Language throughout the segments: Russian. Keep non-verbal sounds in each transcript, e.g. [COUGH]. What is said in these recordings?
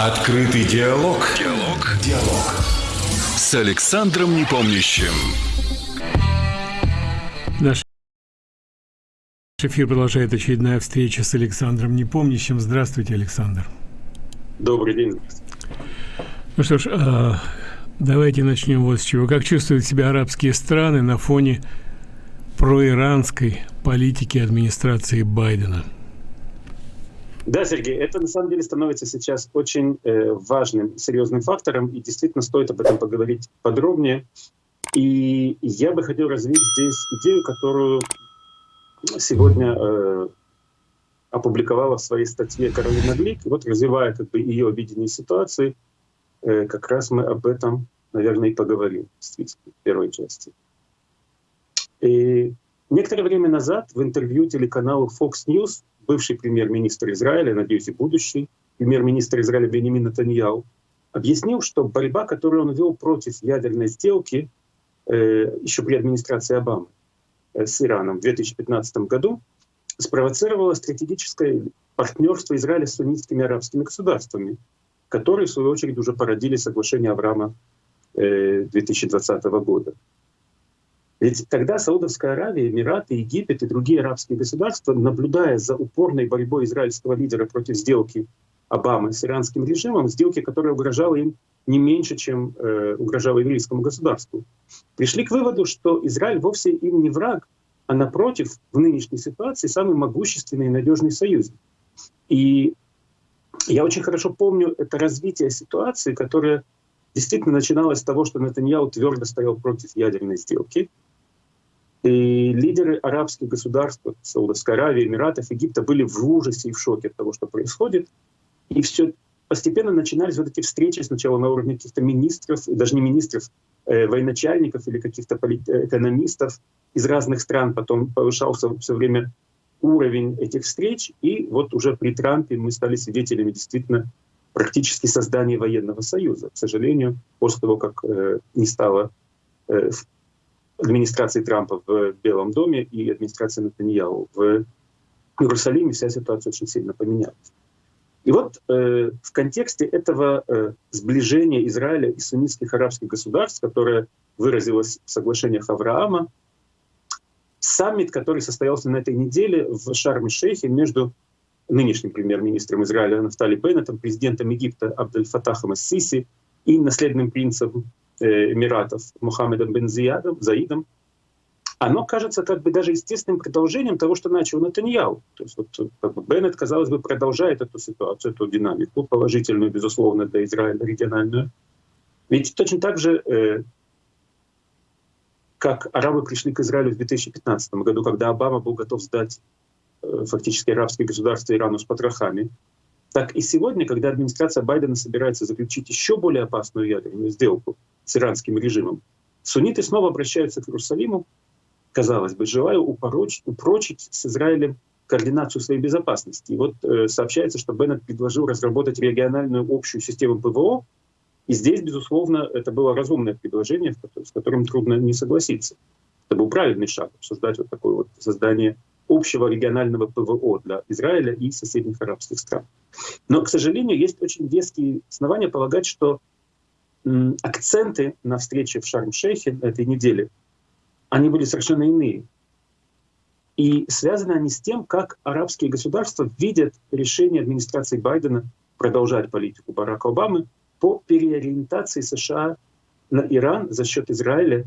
Открытый диалог. Диалог. Диалог. С Александром Непомнящим. Наш эфир продолжает очередная встреча с Александром Непомнящим. Здравствуйте, Александр. Добрый день. Ну что ж, а, давайте начнем вот с чего. Как чувствуют себя арабские страны на фоне проиранской политики администрации Байдена? Да, Сергей, это на самом деле становится сейчас очень э, важным, серьезным фактором, и действительно стоит об этом поговорить подробнее. И я бы хотел развить здесь идею, которую сегодня э, опубликовала в своей статье Каролина Глик. Вот развивая как бы ее видение ситуации, э, как раз мы об этом, наверное, и поговорим действительно, в первой части. И некоторое время назад в интервью телеканалу Fox News бывший премьер-министр Израиля, надеюсь, и будущий премьер-министр Израиля Бенемин Натаньяу, объяснил, что борьба, которую он вел против ядерной сделки э, еще при администрации Обамы э, с Ираном в 2015 году, спровоцировала стратегическое партнерство Израиля с суннитскими арабскими государствами, которые, в свою очередь, уже породили соглашение Авраама э, 2020 года. Ведь тогда Саудовская Аравия, Эмираты, Египет и другие арабские государства, наблюдая за упорной борьбой израильского лидера против сделки Обамы с иранским режимом, сделки, которая угрожала им не меньше, чем э, угрожала еврейскому государству, пришли к выводу, что Израиль вовсе им не враг, а напротив, в нынешней ситуации самый могущественный и надежный союзник. И я очень хорошо помню это развитие ситуации, которое действительно начиналось с того, что Натаньяу твердо стоял против ядерной сделки, и лидеры арабских государств, Саудовской Аравии, Эмиратов, Египта были в ужасе и в шоке от того, что происходит. И все постепенно начинались вот эти встречи сначала на уровне каких-то министров, даже не министров, э, военачальников или каких-то э, экономистов из разных стран. Потом повышался все время уровень этих встреч. И вот уже при Трампе мы стали свидетелями действительно практически создания военного союза. К сожалению, после того, как э, не стало э, администрации Трампа в Белом доме и администрации Натаньяу в Иерусалиме вся ситуация очень сильно поменялась. И вот э, в контексте этого э, сближения Израиля и суннитских арабских государств, которое выразилось в соглашениях Авраама, саммит, который состоялся на этой неделе в Шарм-Шейхе между нынешним премьер-министром Израиля Нафтали Беннетом, президентом Египта Абдель Фатахом Ассиси и наследным принцем Эмиратов Мухаммедом бен Зиядом, Заидом, оно кажется как бы даже естественным продолжением того, что начал Натаньяу. То есть вот, как бы Беннет, казалось бы, продолжает эту ситуацию, эту динамику, положительную, безусловно, для Израиля, региональную. Ведь точно так же, э, как арабы пришли к Израилю в 2015 году, когда Обама был готов сдать э, фактически арабские государства Ирану с потрохами, так и сегодня, когда администрация Байдена собирается заключить еще более опасную ядерную сделку с иранским режимом, сунниты снова обращаются к Иерусалиму, казалось бы, желая упорочить, упрочить с Израилем координацию своей безопасности. И вот э, сообщается, что Беннет предложил разработать региональную общую систему ПВО, и здесь, безусловно, это было разумное предложение, с которым трудно не согласиться. Это был правильный шаг, обсуждать вот такое вот создание общего регионального ПВО для Израиля и соседних арабских стран. Но, к сожалению, есть очень веские основания полагать, что акценты на встрече в Шарм-Шейхе этой неделе, они были совершенно иные. И связаны они с тем, как арабские государства видят решение администрации Байдена продолжать политику Барака Обамы по переориентации США на Иран за счет Израиля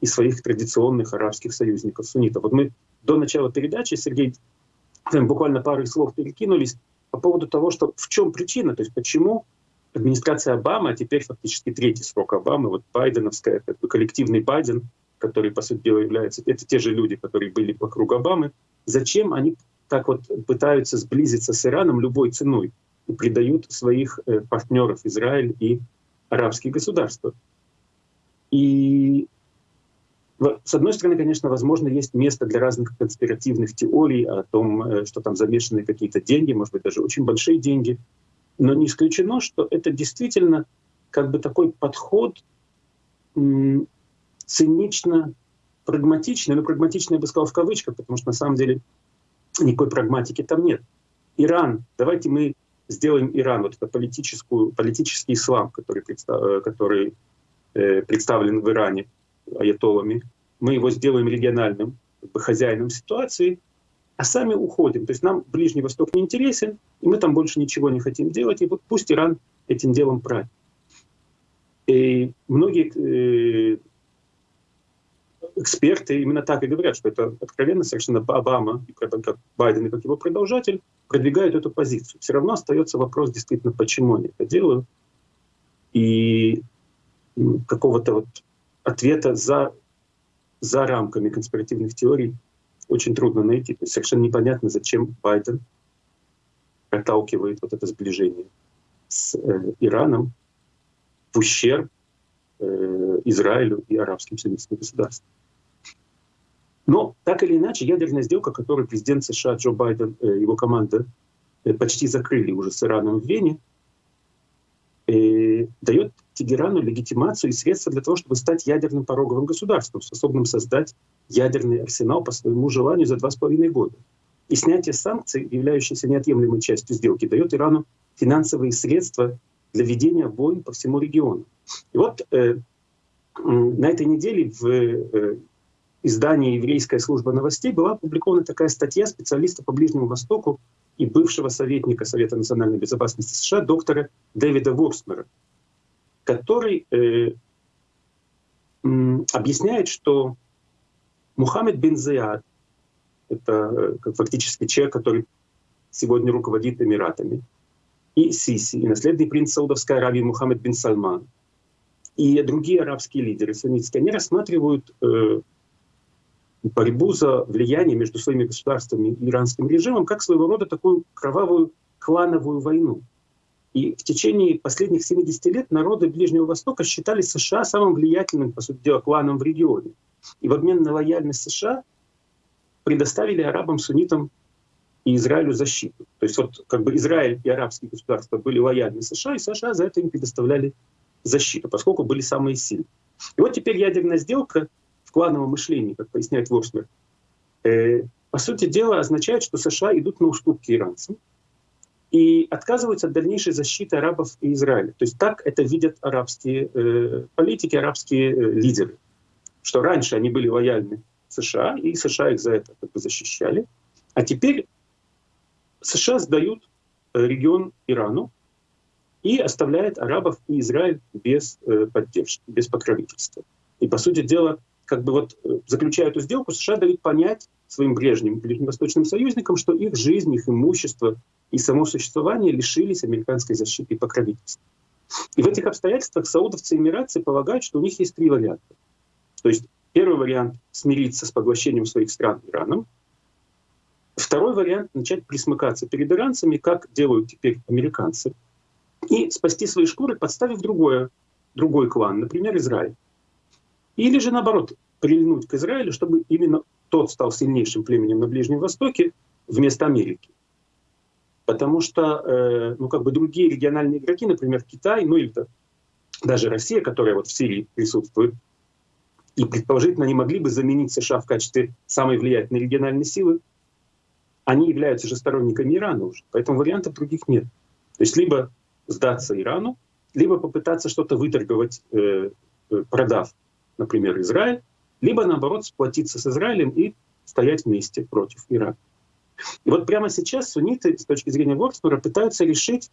и своих традиционных арабских союзников суннитов. Вот мы до начала передачи, Сергей, буквально пару слов перекинулись по поводу того, что в чем причина, то есть почему администрация Обамы, а теперь фактически третий срок Обамы, вот байденовская, как коллективный Байден, который, по сути дела, является, это те же люди, которые были вокруг Обамы, зачем они так вот пытаются сблизиться с Ираном любой ценой и предают своих э, партнеров Израиль и арабские государства. И с одной стороны, конечно, возможно, есть место для разных конспиративных теорий о том, э, что там замешаны какие-то деньги, может быть, даже очень большие деньги. Но не исключено, что это действительно как бы такой подход цинично прагматичный, но прагматичный я бы сказал в кавычках, потому что на самом деле никакой прагматики там нет. Иран, давайте мы сделаем Иран, вот это политическую, политический ислам, который, представ, э, который э, представлен в Иране аятолами, мы его сделаем региональным как бы, хозяином ситуации, а сами уходим. То есть нам Ближний Восток не интересен, и мы там больше ничего не хотим делать, и вот пусть Иран этим делом правит. И многие э, эксперты именно так и говорят, что это откровенно совершенно Обама, и как Байден и как его продолжатель, продвигают эту позицию. Все равно остается вопрос действительно, почему они это делают. И какого-то вот ответа за, за рамками конспиративных теорий очень трудно найти. То есть совершенно непонятно, зачем Байден проталкивает вот это сближение с э, Ираном в ущерб э, Израилю и арабским сионистским государствам. Но так или иначе, ядерная сделка, которую президент США Джо Байден э, его команда э, почти закрыли уже с Ираном в Вене, э, дает Тегерану легитимацию и средства для того, чтобы стать ядерным пороговым государством, способным создать ядерный арсенал по своему желанию за два с половиной года. И снятие санкций, являющихся неотъемлемой частью сделки, дает Ирану финансовые средства для ведения войн по всему региону. И вот э, на этой неделе в э, издании «Еврейская служба новостей» была опубликована такая статья специалиста по Ближнему Востоку и бывшего советника Совета национальной безопасности США доктора Дэвида Ворсмера, который э, объясняет, что Мухаммед бин Заяд, это э, фактически человек, который сегодня руководит Эмиратами, и Сиси, и наследный принц Саудовской Аравии Мухаммед бин Сальман, и другие арабские лидеры суннитские, они рассматривают э, борьбу за влияние между своими государствами и иранским режимом как своего рода такую кровавую клановую войну. И в течение последних 70 лет народы Ближнего Востока считали США самым влиятельным, по сути дела, кланом в регионе. И в обмен на лояльность США предоставили арабам, суннитам и Израилю защиту. То есть вот как бы Израиль и арабские государства были лояльны США, и США за это им предоставляли защиту, поскольку были самые сильные. И вот теперь ядерная сделка клановом мышлении, как поясняет Ворснер, э, по сути дела означает, что США идут на уступки иранцам и отказываются от дальнейшей защиты арабов и Израиля. То есть так это видят арабские э, политики, арабские э, лидеры, что раньше они были лояльны США, и США их за это как бы защищали, а теперь США сдают э, регион Ирану и оставляет арабов и Израиль без э, поддержки, без покровительства. И, по сути дела, как бы вот э, заключая эту сделку, США дают понять своим прежним ближневосточным союзникам, что их жизнь, их имущество и само существование лишились американской защиты и покровительства. И в этих обстоятельствах саудовцы и эмиратцы полагают, что у них есть три варианта. То есть первый вариант — смириться с поглощением своих стран Ираном. Второй вариант — начать присмыкаться перед иранцами, как делают теперь американцы, и спасти свои шкуры, подставив другое, другой клан, например, Израиль. Или же наоборот, прильнуть к Израилю, чтобы именно тот стал сильнейшим племенем на Ближнем Востоке вместо Америки. Потому что э, ну, как бы другие региональные игроки, например, Китай, ну или даже Россия, которая вот в Сирии присутствует, и предположительно они могли бы заменить США в качестве самой влиятельной региональной силы, они являются же сторонниками Ирана уже. Поэтому вариантов других нет. То есть либо сдаться Ирану, либо попытаться что-то выторговать, э, э продав например, Израиль, либо наоборот сплотиться с Израилем и стоять вместе против Ирака. И вот прямо сейчас сунниты с точки зрения Ворксмора пытаются решить,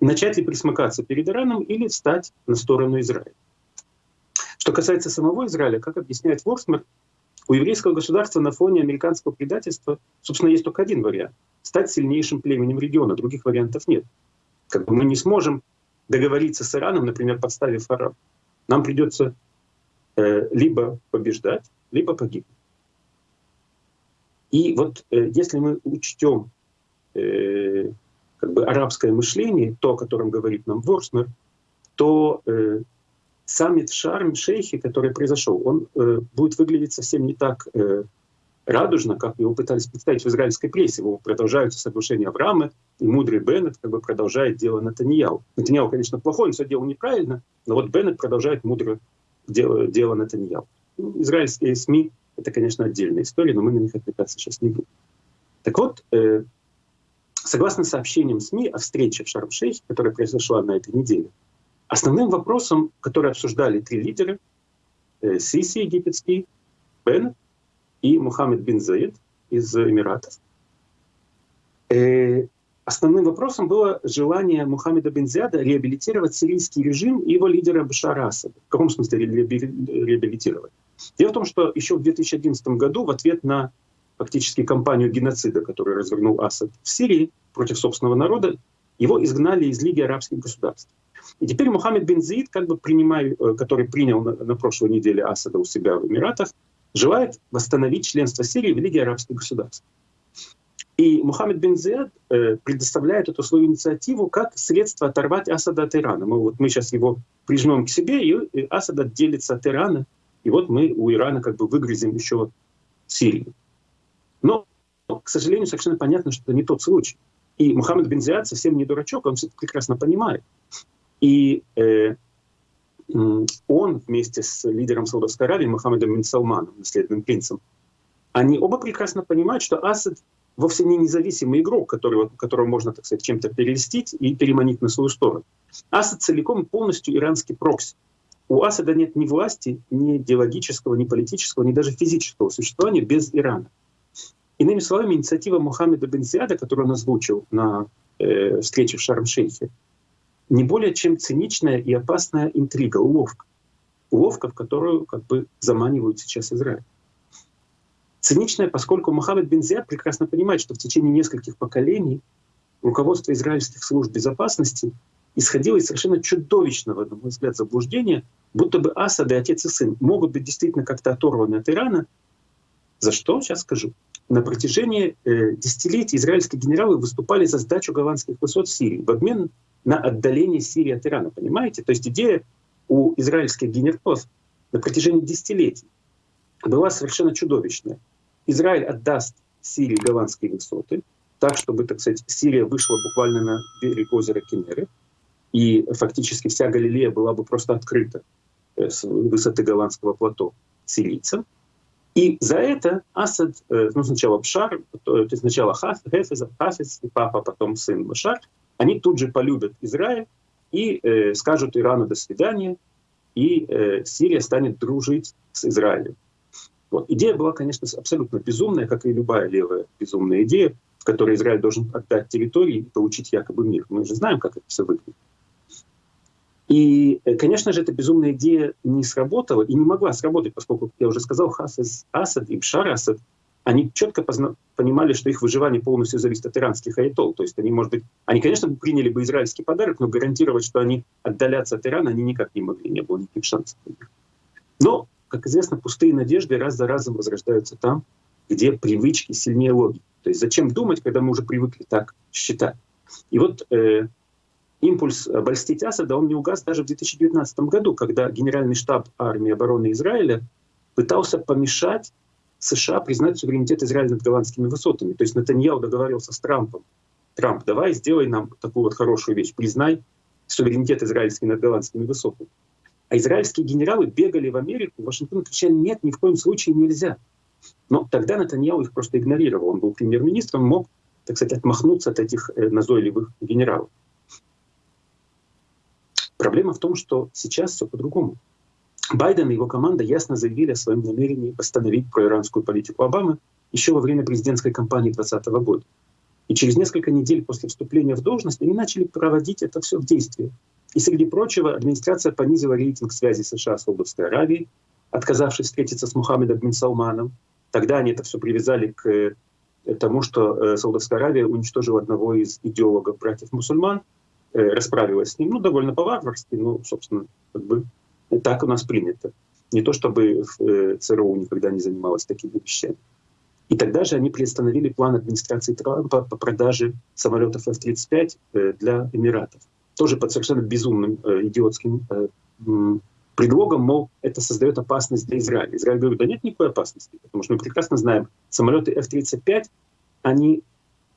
начать ли присмыкаться перед Ираном или встать на сторону Израиля. Что касается самого Израиля, как объясняет Ворксмор, у еврейского государства на фоне американского предательства, собственно, есть только один вариант — стать сильнейшим племенем региона. Других вариантов нет. Как бы мы не сможем договориться с Ираном, например, подставив араб. Нам придется Э, либо побеждать, либо погибнуть. И вот э, если мы учтем э, как бы арабское мышление, то, о котором говорит нам Ворснер, то э, саммит в Шарм-Шейхе, который произошел, он э, будет выглядеть совсем не так э, радужно, как его пытались представить в израильской прессе. Его продолжаются соглашения Авраама, и мудрый Беннет как бы продолжает дело Натаньяу. Натаньяу, конечно, плохой, он все делал неправильно, но вот Беннет продолжает мудро дело, дело Натаньяу. Ну, израильские СМИ — это, конечно, отдельная история, но мы на них отвлекаться сейчас не будем. Так вот, э, Согласно сообщениям СМИ о встрече в Шарм-Шейхе, которая произошла на этой неделе, основным вопросом, который обсуждали три лидера, э, Сиси египетский, Бен и Мухаммед бин Заид из Эмиратов, э, основным вопросом было желание Мухаммеда бин Зияда реабилитировать сирийский режим и его лидера Башара Асада. В каком смысле реабилитировать? Дело в том, что еще в 2011 году в ответ на фактически кампанию геноцида, которую развернул Асад в Сирии против собственного народа, его изгнали из Лиги арабских государств. И теперь Мухаммед бен Заид, как бы э, который принял на, на прошлой неделе Асада у себя в Эмиратах, желает восстановить членство Сирии в Лиге арабских государств. И Мухаммед бен Зияд э, предоставляет эту свою инициативу как средство оторвать Асада от Ирана. Мы, вот, мы сейчас его прижмем к себе, и Асад отделится от Ирана, и вот мы у Ирана как бы выгрызем еще Сирию. Но, к сожалению, совершенно понятно, что это не тот случай. И Мухаммед бен Зияд совсем не дурачок, он все прекрасно понимает. И э, он вместе с лидером Саудовской Аравии Мухаммедом бен Салманом, наследным принцем, они оба прекрасно понимают, что Асад вовсе не независимый игрок, которого, которого можно, так сказать, чем-то перелистить и переманить на свою сторону. Асад целиком полностью иранский прокси. У Асада нет ни власти, ни идеологического, ни политического, ни даже физического существования без Ирана. Иными словами, инициатива Мухаммеда бен Зиада, которую он озвучил на э, встрече в Шарм-Шейхе, не более чем циничная и опасная интрига, уловка. Уловка, в которую как бы заманивают сейчас Израиль. Циничная, поскольку Мухаммед бен Зиад прекрасно понимает, что в течение нескольких поколений руководство израильских служб безопасности исходило из совершенно чудовищного, на мой взгляд, заблуждения, будто бы Асад и отец и сын могут быть действительно как-то оторваны от Ирана. За что? Сейчас скажу на протяжении э, десятилетий израильские генералы выступали за сдачу голландских высот Сирии в обмен на отдаление Сирии от Ирана. Понимаете? То есть идея у израильских генералов на протяжении десятилетий была совершенно чудовищная. Израиль отдаст Сирии голландские высоты, так, чтобы, так сказать, Сирия вышла буквально на берег озера Кенеры, и фактически вся Галилея была бы просто открыта э, с высоты голландского плато сирийцам. И за это Асад, э, ну сначала Бшар, то есть сначала Хафиз, Хафиз и папа, потом сын Башар, они тут же полюбят Израиль и э, скажут Ирану «до свидания», и э, Сирия станет дружить с Израилем. Вот. Идея была, конечно, абсолютно безумная, как и любая левая безумная идея, в которой Израиль должен отдать территории и получить якобы мир. Мы же знаем, как это все выглядит. И, э, конечно же, эта безумная идея не сработала и не могла сработать, поскольку, как я уже сказал, Хафиз Асад и Бшар Асад, они четко понимали, что их выживание полностью зависит от иранских аятол. То есть они, может быть, они, конечно, приняли бы израильский подарок, но гарантировать, что они отдалятся от Ирана, они никак не могли, не было никаких шансов. Но, как известно, пустые надежды раз за разом возрождаются там, где привычки сильнее логики. То есть зачем думать, когда мы уже привыкли так считать? И вот э, импульс обольстить Асада, он не угас даже в 2019 году, когда Генеральный штаб армии обороны Израиля пытался помешать США признать суверенитет Израиля над голландскими высотами. То есть Натаньяу договаривался с Трампом. Трамп, давай сделай нам такую вот хорошую вещь, признай суверенитет израильский над голландскими высотами. А израильские генералы бегали в Америку, в Вашингтон, кричали, нет, ни в коем случае нельзя. Но тогда Натаньяу их просто игнорировал. Он был премьер-министром, мог, так сказать, отмахнуться от этих э, назойливых генералов. Проблема в том, что сейчас все по-другому. Байден и его команда ясно заявили о своем намерении восстановить проиранскую политику Обамы еще во время президентской кампании 2020 года. И через несколько недель после вступления в должность они начали проводить это все в действии. И среди прочего, администрация понизила рейтинг связи США с Саудовской Аравией, отказавшись встретиться с Мухаммедом бин Салманом. Тогда они это все привязали к э, тому, что э, Саудовская Аравия уничтожила одного из идеологов братьев-мусульман, Э, расправилась с ним, ну, довольно по-варварски, ну, собственно, как бы так у нас принято. Не то чтобы э, ЦРУ никогда не занималась такими вещами. И тогда же они приостановили план администрации Трампа по продаже самолетов F-35 э, для Эмиратов. Тоже под совершенно безумным, идиотским предлогом, мол, это создает опасность для Израиля. Израиль говорит, да нет никакой опасности, потому что мы прекрасно знаем, самолеты F-35, они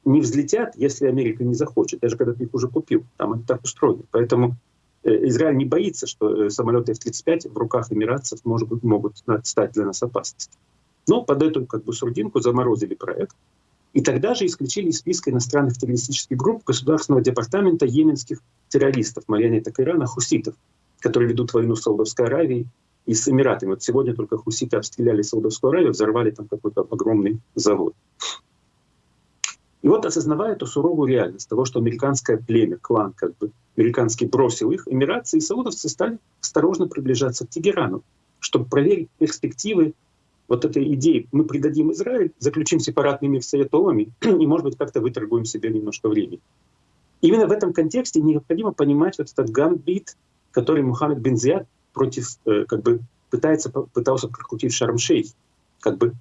не взлетят, если Америка не захочет, даже когда ты их уже купил. Там они так устроены. Поэтому э, Израиль не боится, что э, самолеты F-35 в руках эмиратцев может могут стать для нас опасностью. Но под эту как бы сурдинку заморозили проект. И тогда же исключили из списка иностранных террористических групп Государственного департамента йеменских террористов, марионеток Ирана, хуситов, которые ведут войну с Саудовской Аравией и с Эмиратами. Вот сегодня только хуситы обстреляли Саудовскую Аравию, взорвали там какой-то огромный завод. И вот осознавая эту суровую реальность того, что американское племя, клан, как бы американский бросил их, эмиратцы и саудовцы стали осторожно приближаться к Тегерану, чтобы проверить перспективы вот этой идеи. Мы предадим Израиль, заключим сепаратный мир с аятолами [CLEARS THROAT] и, может быть, как-то выторгуем себе немножко времени. Именно в этом контексте необходимо понимать вот этот гамбит, который Мухаммед бен Зияд против, э, как бы пытается, пытался прокрутить Шарм-Шейх, как бы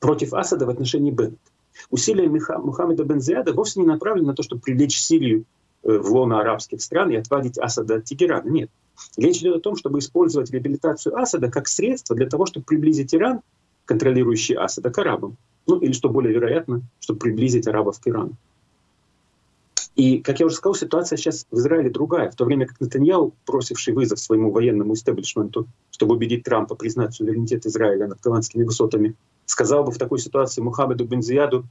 против Асада в отношении Беннета. Усилия Мухаммеда бен Зияда вовсе не направлены на то, чтобы привлечь Сирию э, в лоно арабских стран и отводить Асада от Тегерана. Нет. Речь идет о том, чтобы использовать реабилитацию Асада как средство для того, чтобы приблизить Иран, контролирующий Асада, к арабам. Ну или, что более вероятно, чтобы приблизить арабов к Ирану. И, как я уже сказал, ситуация сейчас в Израиле другая. В то время как Натаньяу, бросивший вызов своему военному истеблишменту, чтобы убедить Трампа признать суверенитет Израиля над голландскими высотами, сказал бы в такой ситуации Мухаммеду Бензияду,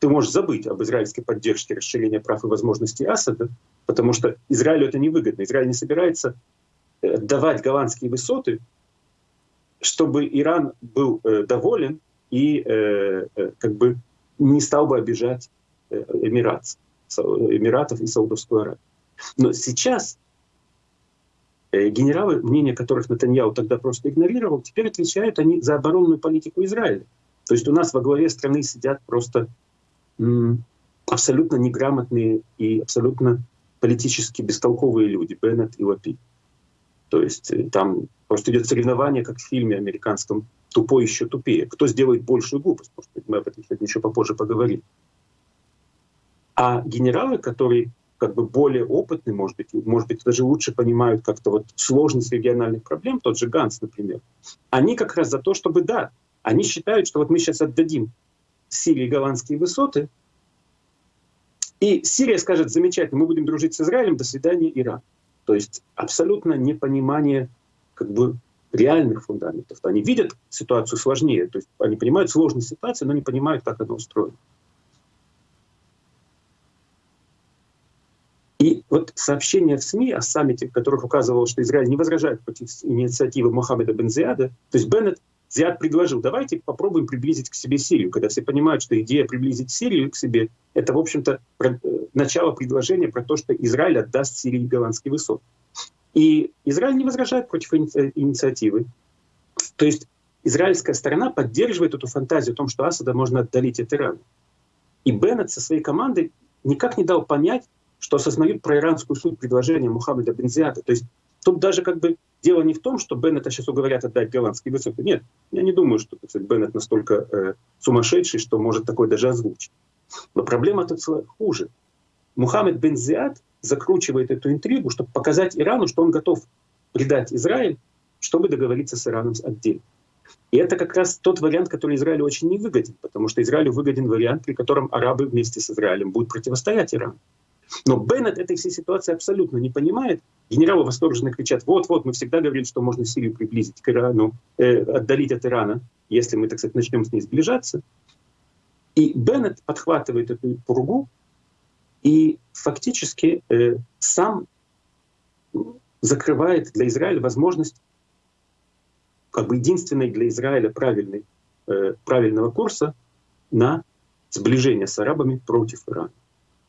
ты можешь забыть об израильской поддержке расширения прав и возможностей Асада, потому что Израилю это невыгодно. Израиль не собирается э, давать голландские высоты, чтобы Иран был э, доволен и э, э, как бы не стал бы обижать э, Эмират, Эмиратов и Саудовскую Аравию. Но сейчас Э, генералы, мнение которых Натаньяу тогда просто игнорировал, теперь отвечают они за оборонную политику Израиля. То есть у нас во главе страны сидят просто абсолютно неграмотные и абсолютно политически бестолковые люди, Беннет и Лапи. То есть э, там просто идет соревнование, как в фильме американском «Тупой еще тупее». Кто сделает большую глупость? Может быть, мы об этом еще попозже поговорим. А генералы, которые как бы более опытные, может быть, может быть, даже лучше понимают как-то вот сложность региональных проблем, тот же Ганс, например, они как раз за то, чтобы, да, они считают, что вот мы сейчас отдадим Сирии голландские высоты, и Сирия скажет, замечательно, мы будем дружить с Израилем, до свидания, Иран. То есть абсолютно непонимание как бы реальных фундаментов. Они видят ситуацию сложнее, то есть они понимают сложность ситуации, но не понимают, как она устроена. И вот сообщения в СМИ о саммите, в которых указывало, что Израиль не возражает против инициативы Мохаммеда бен Зиада, то есть Беннет Зиад предложил, давайте попробуем приблизить к себе Сирию, когда все понимают, что идея приблизить Сирию к себе — это, в общем-то, э, начало предложения про то, что Израиль отдаст Сирии голландский высот. И Израиль не возражает против инициативы. То есть израильская сторона поддерживает эту фантазию о том, что Асада можно отдалить от Ирана. И Беннет со своей командой никак не дал понять, что осознают про иранскую суть предложения Мухаммеда Бензиата. То есть тут даже как бы дело не в том, что Беннета сейчас уговорят отдать голландские высоты. Нет, я не думаю, что кстати, Беннет настолько э, сумасшедший, что может такой даже озвучить. Но проблема тут хуже. Мухаммед Бензиат закручивает эту интригу, чтобы показать Ирану, что он готов предать Израиль, чтобы договориться с Ираном отдельно. И это как раз тот вариант, который Израилю очень не выгоден, потому что Израилю выгоден вариант, при котором арабы вместе с Израилем будут противостоять Ирану. Но Беннет этой всей ситуации абсолютно не понимает. Генералы восторженно кричат, вот-вот, мы всегда говорили, что можно Сирию приблизить к Ирану, э, отдалить от Ирана, если мы, так сказать, начнем с ней сближаться. И Беннет подхватывает эту пургу и фактически э, сам закрывает для Израиля возможность как бы единственной для Израиля правильной, э, правильного курса на сближение с арабами против Ирана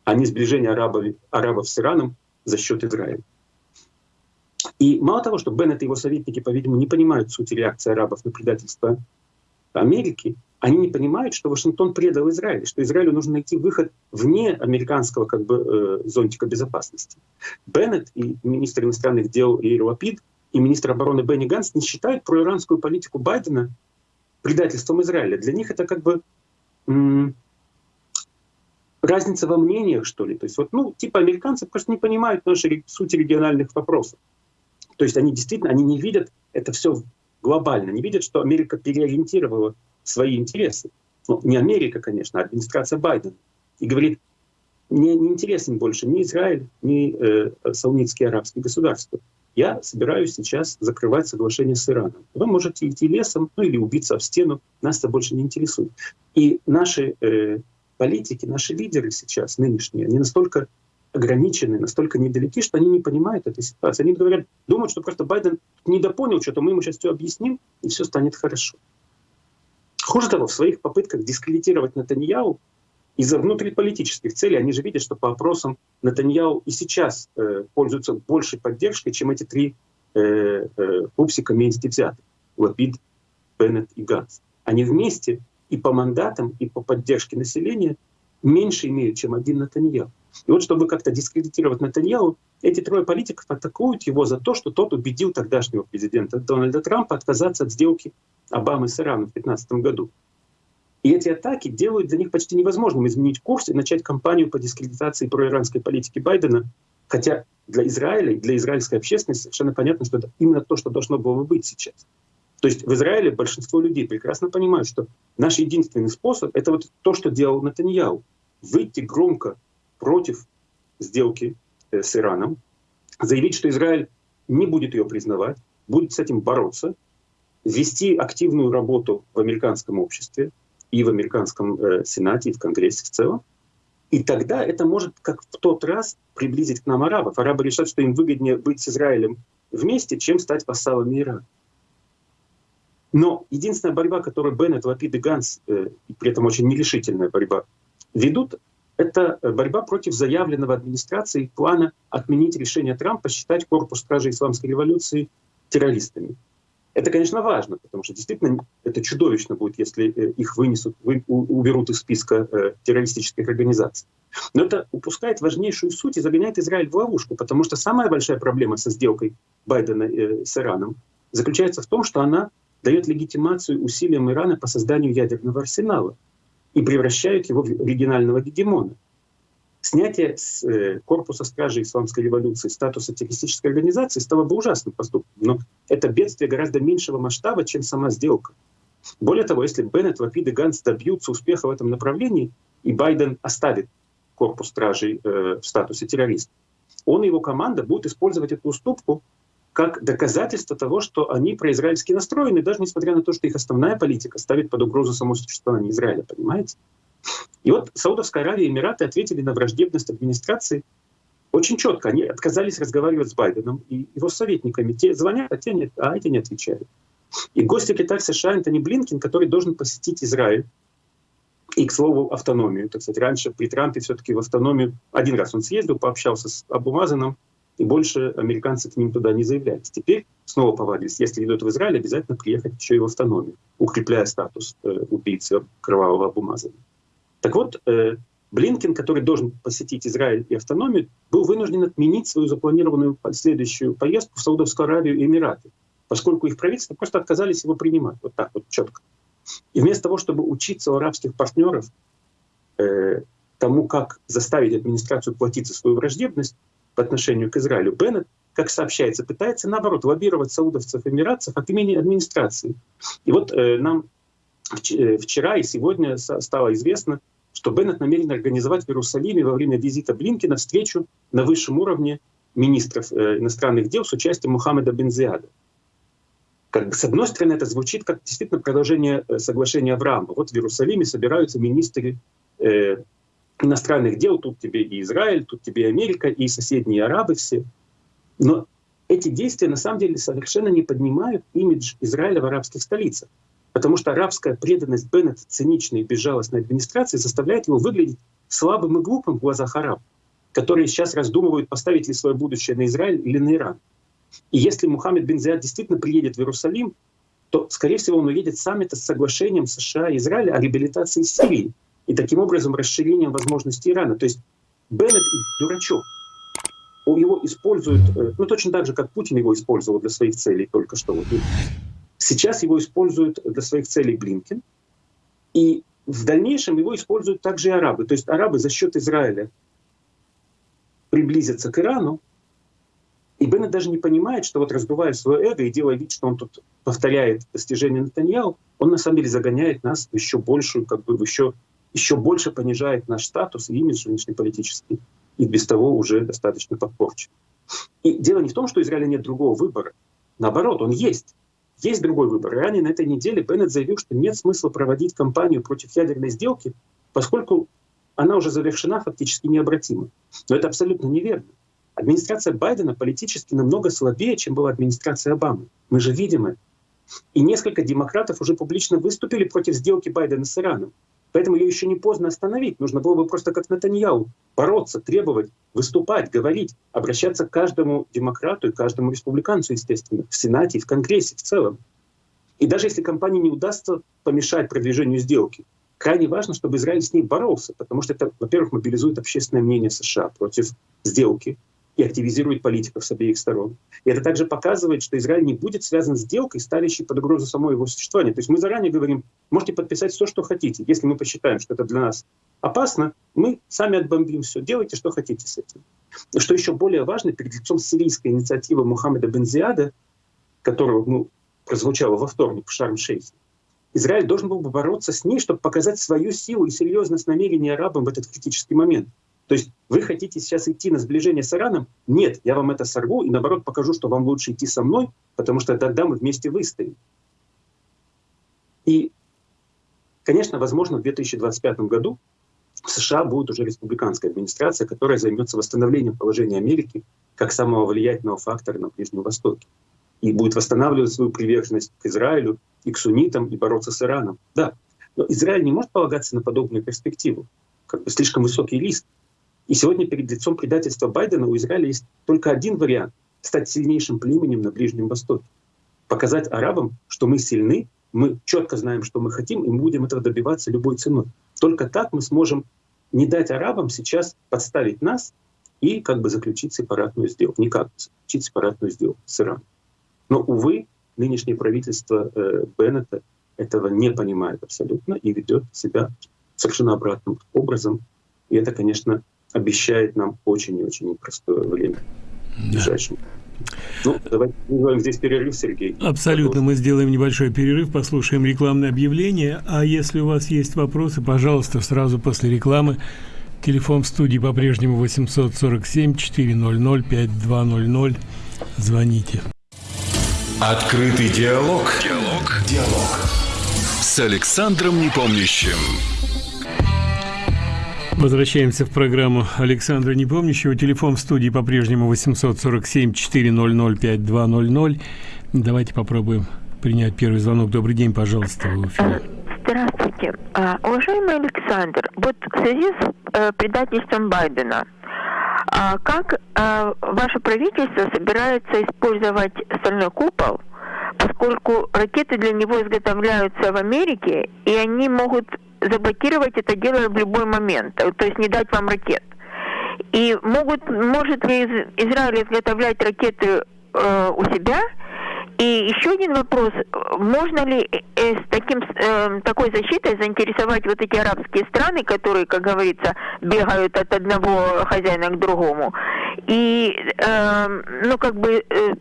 а не сближение арабов, арабов с Ираном за счет Израиля. И мало того, что Беннет и его советники, по-видимому, не понимают сути реакции арабов на предательство Америки, они не понимают, что Вашингтон предал Израиль, что Израилю нужно найти выход вне американского как бы, э, зонтика безопасности. Беннет и министр иностранных дел Лапид и министр обороны Бенни Ганс не считают проиранскую политику Байдена предательством Израиля. Для них это как бы разница во мнениях, что ли. То есть вот, ну, типа американцы просто не понимают нашей сути региональных вопросов. То есть они действительно, они не видят это все глобально, не видят, что Америка переориентировала свои интересы. Ну, не Америка, конечно, а администрация Байдена. И говорит, мне не интересен больше ни Израиль, ни э, саунитские арабские государства. я собираюсь сейчас закрывать соглашение с Ираном. Вы можете идти лесом, ну или убиться в стену, нас это больше не интересует. И наши э, политики, наши лидеры сейчас, нынешние, они настолько ограничены, настолько недалеки, что они не понимают этой ситуации. Они говорят, думают, что просто Байден недопонял что-то, мы ему сейчас все объясним, и все станет хорошо. Хуже того, в своих попытках дискредитировать Натаньяу из-за внутриполитических целей, они же видят, что по опросам Натаньяу и сейчас э, пользуются большей поддержкой, чем эти три э, э, пупсика вместе взятых. Лапид, Беннет и Ганс. Они вместе и по мандатам, и по поддержке населения меньше имеют, чем один Натаньяу. И вот чтобы как-то дискредитировать Натаньяу, эти трое политиков атакуют его за то, что тот убедил тогдашнего президента Дональда Трампа отказаться от сделки Обамы с Ираном в 2015 году. И эти атаки делают для них почти невозможным изменить курс и начать кампанию по дискредитации проиранской политики Байдена, хотя для Израиля и для израильской общественности совершенно понятно, что это именно то, что должно было бы быть сейчас. То есть в Израиле большинство людей прекрасно понимают, что наш единственный способ — это вот то, что делал Натаньяу. Выйти громко против сделки э, с Ираном, заявить, что Израиль не будет ее признавать, будет с этим бороться, вести активную работу в американском обществе и в американском э, Сенате, и в Конгрессе в целом. И тогда это может, как в тот раз, приблизить к нам арабов. Арабы решат, что им выгоднее быть с Израилем вместе, чем стать вассалами Ирана. Но единственная борьба, которую Беннет, Лапид и Ганс, э, при этом очень нерешительная борьба, ведут, это борьба против заявленного администрацией плана отменить решение Трампа считать корпус стражей исламской революции террористами. Это, конечно, важно, потому что действительно это чудовищно будет, если э, их вынесут, вы, уберут из списка э, террористических организаций. Но это упускает важнейшую суть и загоняет Израиль в ловушку, потому что самая большая проблема со сделкой Байдена э, с Ираном заключается в том, что она дает легитимацию усилиям Ирана по созданию ядерного арсенала и превращает его в регионального гегемона. Снятие с э, корпуса стражи исламской революции статуса террористической организации стало бы ужасным поступком. Но это бедствие гораздо меньшего масштаба, чем сама сделка. Более того, если Беннет, Лапид и Ганс добьются успеха в этом направлении, и Байден оставит корпус стражей э, в статусе террориста, он и его команда будут использовать эту уступку как доказательство того, что они произраильски настроены, даже несмотря на то, что их основная политика ставит под угрозу само существование Израиля, понимаете? И вот Саудовская Аравия и Эмираты ответили на враждебность администрации очень четко. Они отказались разговаривать с Байденом и его советниками. Те звонят, а, те не, а эти не отвечают. И госсекретарь США Антони Блинкин, который должен посетить Израиль, и, к слову, автономию. Так сказать, раньше при Трампе все-таки в автономию один раз он съездил, пообщался с Абумазаном, и больше американцы к ним туда не заявлялись. Теперь снова повадились, если идут в Израиль, обязательно приехать еще и в автономию, укрепляя статус э, убийцы кровавого Абумазана. Так вот, э, Блинкин, который должен посетить Израиль и автономию, был вынужден отменить свою запланированную следующую поездку в Саудовскую Аравию и Эмираты, поскольку их правительства просто отказались его принимать. Вот так вот четко. И вместо того, чтобы учиться у арабских партнеров э, тому, как заставить администрацию платить за свою враждебность, по отношению к Израилю. Беннет, как сообщается, пытается, наоборот, лоббировать саудовцев и эмиратцев от имени администрации. И вот э, нам э, вчера и сегодня стало известно, что Беннет намерен организовать в Иерусалиме во время визита Блинкина встречу на высшем уровне министров э, иностранных дел с участием Мухаммеда Бензиада. Как с одной стороны, это звучит как действительно продолжение э, соглашения Авраама. Вот в Иерусалиме собираются министры э, иностранных дел, тут тебе и Израиль, тут тебе и Америка, и соседние арабы все. Но эти действия на самом деле совершенно не поднимают имидж Израиля в арабских столицах. Потому что арабская преданность Беннета циничной и безжалостной администрации заставляет его выглядеть слабым и глупым в глазах арабов, которые сейчас раздумывают, поставить ли свое будущее на Израиль или на Иран. И если Мухаммед бен Зияд действительно приедет в Иерусалим, то, скорее всего, он уедет с саммита с соглашением США и Израиля о реабилитации Сирии, и таким образом расширением возможностей Ирана. То есть Беннет дурачок. Его используют, э, ну точно так же, как Путин его использовал для своих целей только что. Вот. Сейчас его используют для своих целей Блинкен. И в дальнейшем его используют также и арабы. То есть арабы за счет Израиля приблизятся к Ирану, и Беннет даже не понимает, что вот раздувая свое эго и делая вид, что он тут повторяет достижения Натаньяу, он на самом деле загоняет нас в еще большую, как бы в еще еще больше понижает наш статус и имидж внешнеполитический, и без того уже достаточно подпорчен. И дело не в том, что у Израиля нет другого выбора. Наоборот, он есть. Есть другой выбор. ранее на этой неделе Беннет заявил, что нет смысла проводить кампанию против ядерной сделки, поскольку она уже завершена фактически необратимо. Но это абсолютно неверно. Администрация Байдена политически намного слабее, чем была администрация Обамы. Мы же видим это. И несколько демократов уже публично выступили против сделки Байдена с Ираном. Поэтому ее еще не поздно остановить. Нужно было бы просто как Натаньяу бороться, требовать, выступать, говорить, обращаться к каждому демократу и каждому республиканцу, естественно, в Сенате и в Конгрессе в целом. И даже если компании не удастся помешать продвижению сделки, крайне важно, чтобы Израиль с ней боролся, потому что это, во-первых, мобилизует общественное мнение США против сделки, и активизирует политиков с обеих сторон. И это также показывает, что Израиль не будет связан с сделкой, ставящей под угрозу само его существование. То есть мы заранее говорим, можете подписать все, что хотите. Если мы посчитаем, что это для нас опасно, мы сами отбомбим все. Делайте, что хотите с этим. Что еще более важно, перед лицом сирийской инициативы Мухаммеда Бензиада, которого ну, прозвучала во вторник в Шарм-Шейхе, Израиль должен был бы бороться с ней, чтобы показать свою силу и серьезность намерений арабам в этот критический момент. То есть вы хотите сейчас идти на сближение с Ираном? Нет, я вам это сорву и наоборот покажу, что вам лучше идти со мной, потому что тогда мы вместе выстоим. И, конечно, возможно, в 2025 году в США будет уже республиканская администрация, которая займется восстановлением положения Америки как самого влиятельного фактора на Ближнем Востоке. И будет восстанавливать свою приверженность к Израилю и к суннитам, и бороться с Ираном. Да, но Израиль не может полагаться на подобную перспективу. Как бы слишком высокий риск. И сегодня перед лицом предательства Байдена у Израиля есть только один вариант — стать сильнейшим племенем на Ближнем Востоке. Показать арабам, что мы сильны, мы четко знаем, что мы хотим, и мы будем этого добиваться любой ценой. Только так мы сможем не дать арабам сейчас подставить нас и как бы заключить сепаратную сделку. Никак заключить сепаратную сделку с Ираном. Но, увы, нынешнее правительство э, Беннета этого не понимает абсолютно и ведет себя совершенно обратным образом. И это, конечно, обещает нам очень и очень непростое время в ближайшем. Ну, давайте сделаем здесь перерыв, Сергей. Абсолютно. Мы сделаем небольшой перерыв, послушаем рекламное объявление. А если у вас есть вопросы, пожалуйста, сразу после рекламы. Телефон в студии по-прежнему 847 400 5200. Звоните. Открытый диалог. Диалог. Диалог. С Александром Непомнящим. Возвращаемся в программу Александра Непомнящего. Телефон в студии по-прежнему 847-400-5200. Давайте попробуем принять первый звонок. Добрый день, пожалуйста, в эфире. Здравствуйте. А, уважаемый Александр, вот в связи с э, предательством Байдена, а как а, ваше правительство собирается использовать стальной купол, поскольку ракеты для него изготовляются в Америке, и они могут заблокировать это дело в любой момент, то есть не дать вам ракет. И могут, может ли Израиль изготовлять ракеты э, у себя? И еще один вопрос. Можно ли э, с таким, э, такой защитой заинтересовать вот эти арабские страны, которые, как говорится, бегают от одного хозяина к другому? И, э, ну, как бы, э,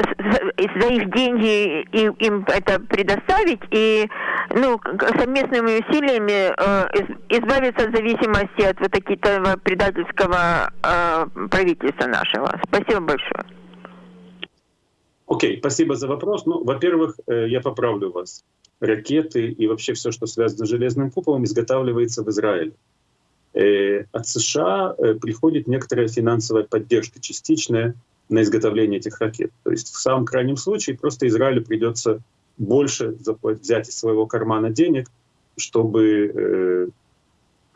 за их деньги им, им это предоставить и ну, совместными усилиями э, избавиться от зависимости от вот такого предательского э, правительства нашего. Спасибо большое. Окей, okay, спасибо за вопрос. Ну, во-первых, э, я поправлю вас. Ракеты и вообще все, что связано с железным куполом, изготавливается в Израиле. Э, от США э, приходит некоторая финансовая поддержка частичная на изготовление этих ракет. То есть в самом крайнем случае просто Израилю придется больше взять из своего кармана денег, чтобы э,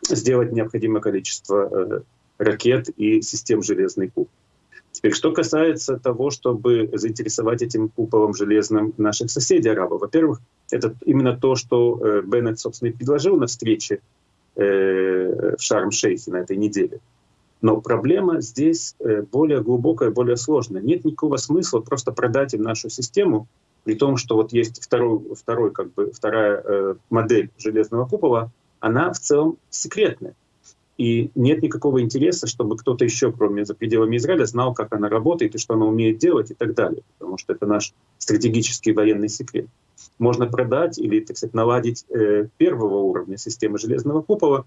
сделать необходимое количество э, ракет и систем «Железный куб». Теперь, что касается того, чтобы заинтересовать этим куполом железным наших соседей арабов. Во-первых, это именно то, что э, Беннет, собственно, и предложил на встрече э, в Шарм-Шейхе на этой неделе. Но проблема здесь э, более глубокая, более сложная. Нет никакого смысла просто продать им нашу систему, при том, что вот есть второй, второй, как бы, вторая э, модель железного купола, она в целом секретная. И нет никакого интереса, чтобы кто-то еще, кроме за пределами Израиля, знал, как она работает и что она умеет делать и так далее. Потому что это наш стратегический военный секрет. Можно продать или, так сказать, наладить э, первого уровня системы железного купола,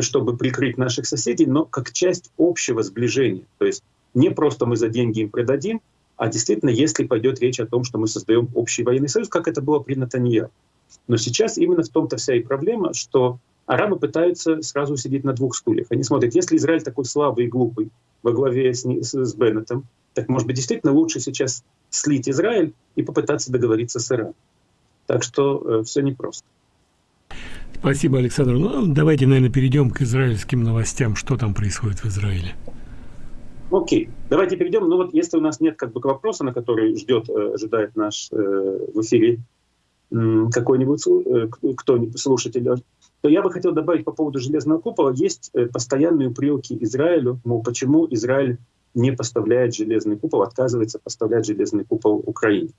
чтобы прикрыть наших соседей, но как часть общего сближения. То есть Не просто мы за деньги им предадим, а действительно, если пойдет речь о том, что мы создаем общий военный союз, как это было при Натаньяху. Но сейчас именно в том-то вся и проблема, что арабы пытаются сразу сидеть на двух стульях. Они смотрят, если Израиль такой слабый и глупый во главе с, с Беннетом, так может быть действительно лучше сейчас слить Израиль и попытаться договориться с Ираном. Так что э, все непросто. Спасибо, Александр. Ну, давайте, наверное, перейдем к израильским новостям. Что там происходит в Израиле? Окей, давайте перейдем. Ну вот если у нас нет как бы вопроса, на который ждет, э, ожидает наш э, в эфире какой-нибудь э, кто-нибудь слушатель, то я бы хотел добавить по поводу железного купола. Есть э, постоянные упреки Израилю, мол, почему Израиль не поставляет железный купол, отказывается поставлять железный купол Украине.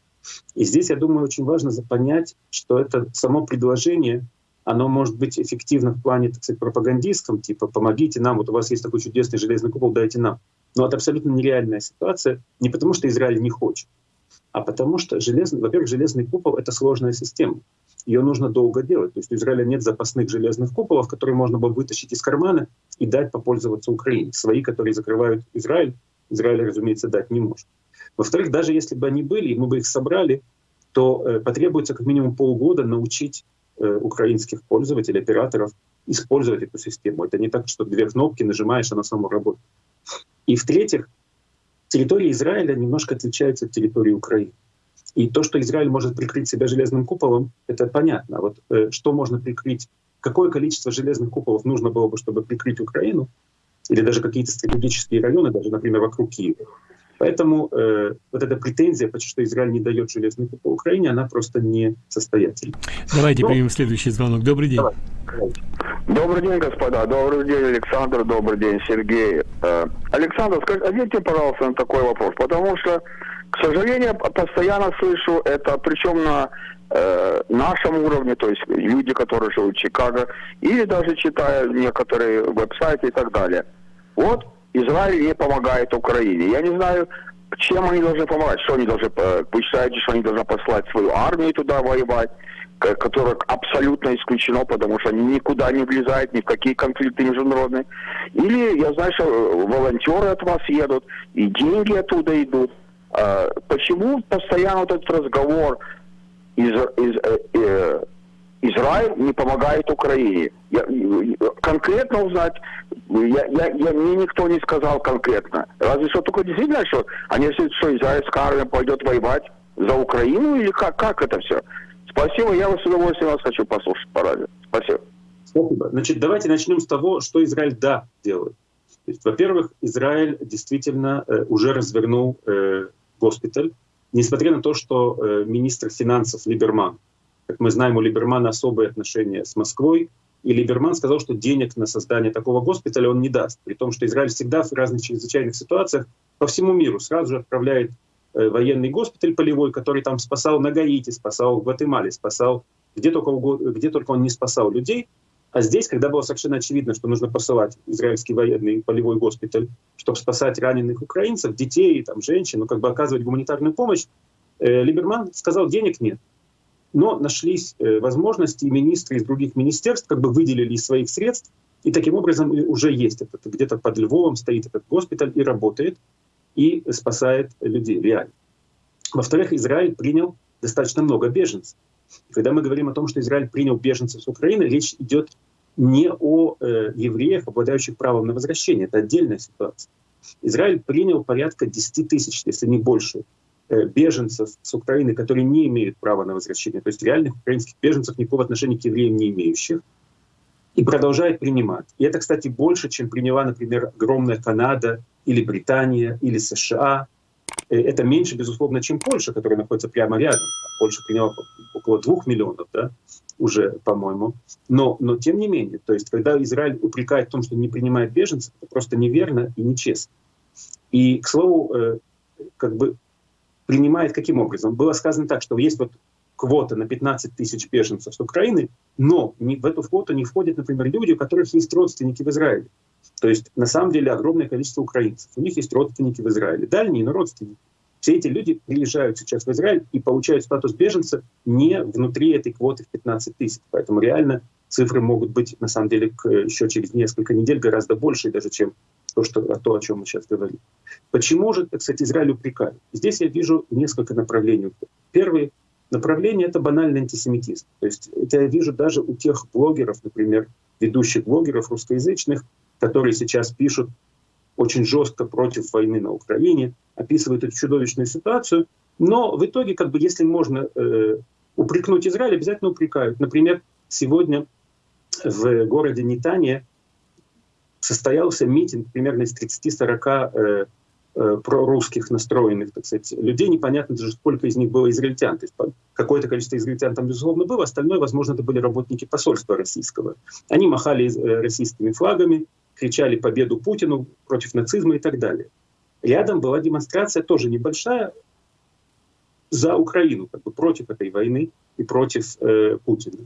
И здесь, я думаю, очень важно понять, что это само предложение, оно может быть эффективно в плане, так сказать, пропагандистском, типа «помогите нам, вот у вас есть такой чудесный железный купол, дайте нам». Но это абсолютно нереальная ситуация, не потому что Израиль не хочет, а потому что, железный, во-первых, железный купол — это сложная система. Ее нужно долго делать. То есть у Израиля нет запасных железных куполов, которые можно было вытащить из кармана и дать попользоваться Украине. Свои, которые закрывают Израиль, Израиль, разумеется, дать не может. Во-вторых, даже если бы они были, и мы бы их собрали, то э, потребуется как минимум полгода научить украинских пользователей, операторов использовать эту систему. Это не так, что две кнопки нажимаешь, она сама работает. И в-третьих, территория Израиля немножко отличается от территории Украины. И то, что Израиль может прикрыть себя железным куполом, это понятно. Вот э, что можно прикрыть, какое количество железных куполов нужно было бы, чтобы прикрыть Украину, или даже какие-то стратегические районы, даже, например, вокруг Киева. Поэтому э, вот эта претензия, что Израиль не дает железный купол Украине, она просто не состоятельна. Давайте Но... примем следующий звонок. Добрый день. Давай. Добрый день, господа. Добрый день, Александр. Добрый день, Сергей. Э, Александр, скажите, ответьте, пожалуйста, на такой вопрос. Потому что, к сожалению, постоянно слышу это, причем на э, нашем уровне, то есть люди, которые живут в Чикаго, или даже читая некоторые веб-сайты и так далее. Вот Израиль не помогает Украине. Я не знаю, чем они должны помогать. Что они должны, э, вы считаете, что они должны послать свою армию туда воевать? которое абсолютно исключено, потому что они никуда не влезают, ни в какие конфликты международные. Или, я знаю, что э, волонтеры от вас едут, и деньги оттуда идут. А, почему постоянно вот этот разговор из, из, э, э, Израиль не помогает Украине? Я, конкретно узнать, я, я, я, мне никто не сказал конкретно. Разве что только действительно, что они что израильская армия пойдет воевать за Украину или как, как это все? Спасибо, я вас с удовольствием вас хочу послушать по радио. Спасибо. Спасибо. Значит, давайте начнем с того, что Израиль да делает. Во-первых, Израиль действительно э, уже развернул э, госпиталь, несмотря на то, что э, министр финансов Либерман, как мы знаем, у Либермана особые отношения с Москвой, и Либерман сказал, что денег на создание такого госпиталя он не даст, при том, что Израиль всегда в разных чрезвычайных ситуациях по всему миру сразу же отправляет Э, военный госпиталь полевой, который там спасал на Гаити, спасал в Гватемале, спасал где только, где только он не спасал людей. А здесь, когда было совершенно очевидно, что нужно посылать израильский военный полевой госпиталь, чтобы спасать раненых украинцев, детей, там, женщин, ну, как бы оказывать гуманитарную помощь, э, Либерман сказал, денег нет. Но нашлись э, возможности, и министры из других министерств как бы выделили из своих средств, и таким образом уже есть этот, где-то под Львовом стоит этот госпиталь и работает и спасает людей реально. Во-вторых, Израиль принял достаточно много беженцев. Когда мы говорим о том, что Израиль принял беженцев с Украины, речь идет не о э, евреях, обладающих правом на возвращение. Это отдельная ситуация. Израиль принял порядка 10 тысяч, если не больше, беженцев с Украины, которые не имеют права на возвращение. То есть реальных украинских беженцев никакого отношения к евреям не имеющих. И продолжает принимать. И это, кстати, больше, чем приняла, например, огромная Канада или Британия, или США. Э, это меньше, безусловно, чем Польша, которая находится прямо рядом. Польша приняла около двух миллионов да, уже, по-моему. Но, но тем не менее, то есть когда Израиль упрекает в том, что не принимает беженцев, это просто неверно и нечестно. И, к слову, э, как бы принимает каким образом? Было сказано так, что есть вот квота на 15 тысяч беженцев с Украины, но в эту квоту не входят, например, люди, у которых есть родственники в Израиле. То есть на самом деле огромное количество украинцев. У них есть родственники в Израиле, дальние, но родственники. Все эти люди приезжают сейчас в Израиль и получают статус беженца не внутри этой квоты в 15 тысяч. Поэтому реально цифры могут быть, на самом деле, еще через несколько недель гораздо больше, даже чем то, что, то, о чем мы сейчас говорим. Почему же, кстати, Израиль упрекают? Здесь я вижу несколько направлений. Первое направление — это банальный антисемитизм. То есть это я вижу даже у тех блогеров, например, ведущих блогеров русскоязычных, которые сейчас пишут очень жестко против войны на Украине, описывают эту чудовищную ситуацию. Но в итоге, как бы, если можно э, упрекнуть Израиль, обязательно упрекают. Например, сегодня в городе Нитания состоялся митинг примерно из 30-40 э, э, прорусских настроенных, так сказать, людей. Непонятно даже, сколько из них было израильтян. То есть какое-то количество израильтян там, безусловно, было, остальное, возможно, это были работники посольства российского. Они махали э, российскими флагами, кричали победу Путину против нацизма и так далее. Рядом была демонстрация тоже небольшая за Украину, как бы против этой войны и против э, Путина.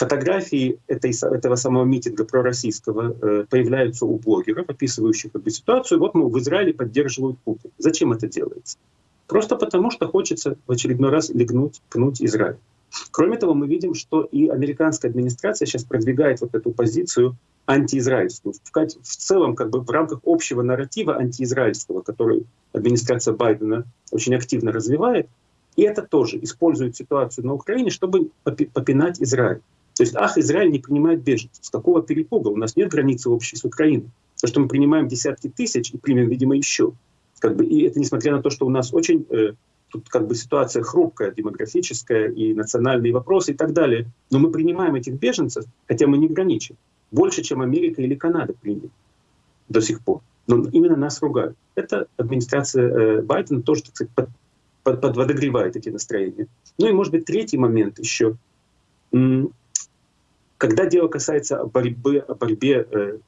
Фотографии этой, этого самого митинга пророссийского э, появляются у блогеров, описывающих бы, ситуацию. Вот, мы в Израиле поддерживают Путина. Зачем это делается? Просто потому, что хочется в очередной раз легнуть, пнуть Израиль. Кроме того, мы видим, что и американская администрация сейчас продвигает вот эту позицию антиизраильскую. В целом, как бы в рамках общего нарратива антиизраильского, который администрация Байдена очень активно развивает, и это тоже использует ситуацию на Украине, чтобы попинать Израиль. То есть, ах, Израиль не принимает беженцев. С какого перепуга? У нас нет границы общей с Украиной. То, что мы принимаем десятки тысяч и примем, видимо, еще. Как бы, и это несмотря на то, что у нас очень э, тут как бы ситуация хрупкая, демографическая и национальные вопросы и так далее. Но мы принимаем этих беженцев, хотя мы не граничим. Больше, чем Америка или Канада приняли до сих пор. Но именно нас ругают. Это администрация э, Байдена тоже, так сказать, под, под, подводогревает эти настроения. Ну и, может быть, третий момент еще. Когда дело касается борьбы, борьбе э,